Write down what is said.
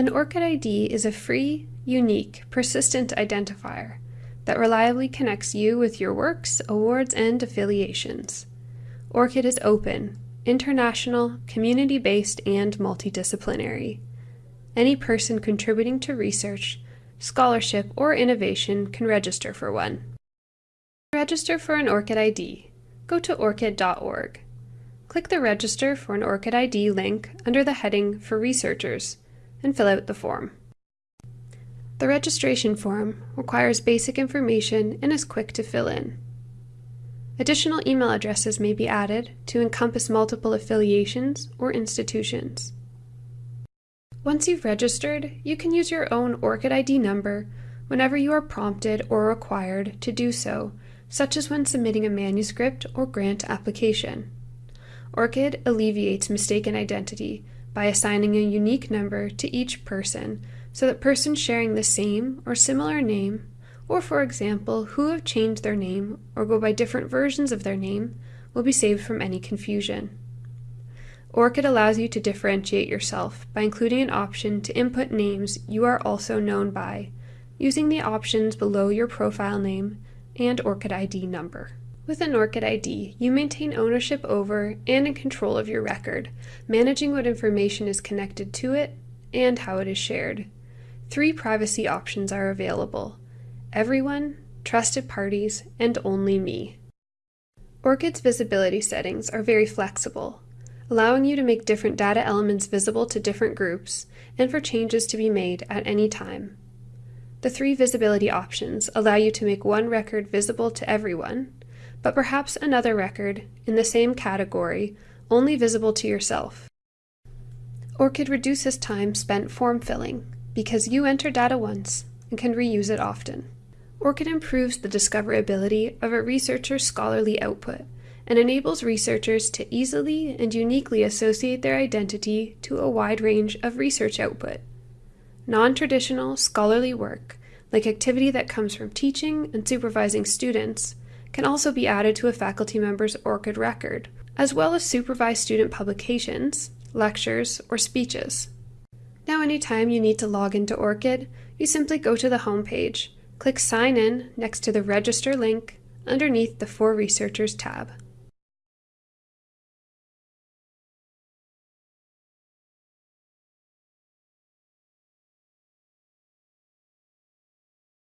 An ORCID ID is a free, unique, persistent identifier that reliably connects you with your works, awards, and affiliations. ORCID is open, international, community based, and multidisciplinary. Any person contributing to research, scholarship, or innovation can register for one. To register for an ORCID ID, go to orcid.org. Click the Register for an ORCID ID link under the heading for researchers and fill out the form. The registration form requires basic information and is quick to fill in. Additional email addresses may be added to encompass multiple affiliations or institutions. Once you've registered, you can use your own ORCID ID number whenever you are prompted or required to do so, such as when submitting a manuscript or grant application. ORCID alleviates mistaken identity by assigning a unique number to each person so that persons sharing the same or similar name, or for example, who have changed their name or go by different versions of their name, will be saved from any confusion. ORCID allows you to differentiate yourself by including an option to input names you are also known by, using the options below your profile name and ORCID ID number. With an ORCID ID, you maintain ownership over and in control of your record, managing what information is connected to it and how it is shared. Three privacy options are available everyone, trusted parties, and only me. ORCID's visibility settings are very flexible, allowing you to make different data elements visible to different groups and for changes to be made at any time. The three visibility options allow you to make one record visible to everyone, but perhaps another record in the same category only visible to yourself. ORCID reduces time spent form filling because you enter data once and can reuse it often. ORCID improves the discoverability of a researcher's scholarly output and enables researchers to easily and uniquely associate their identity to a wide range of research output. Non-traditional scholarly work, like activity that comes from teaching and supervising students, can also be added to a faculty member's ORCID record, as well as supervised student publications, lectures, or speeches. Now anytime you need to log into ORCID, you simply go to the home page, click Sign In next to the Register link underneath the For Researchers tab.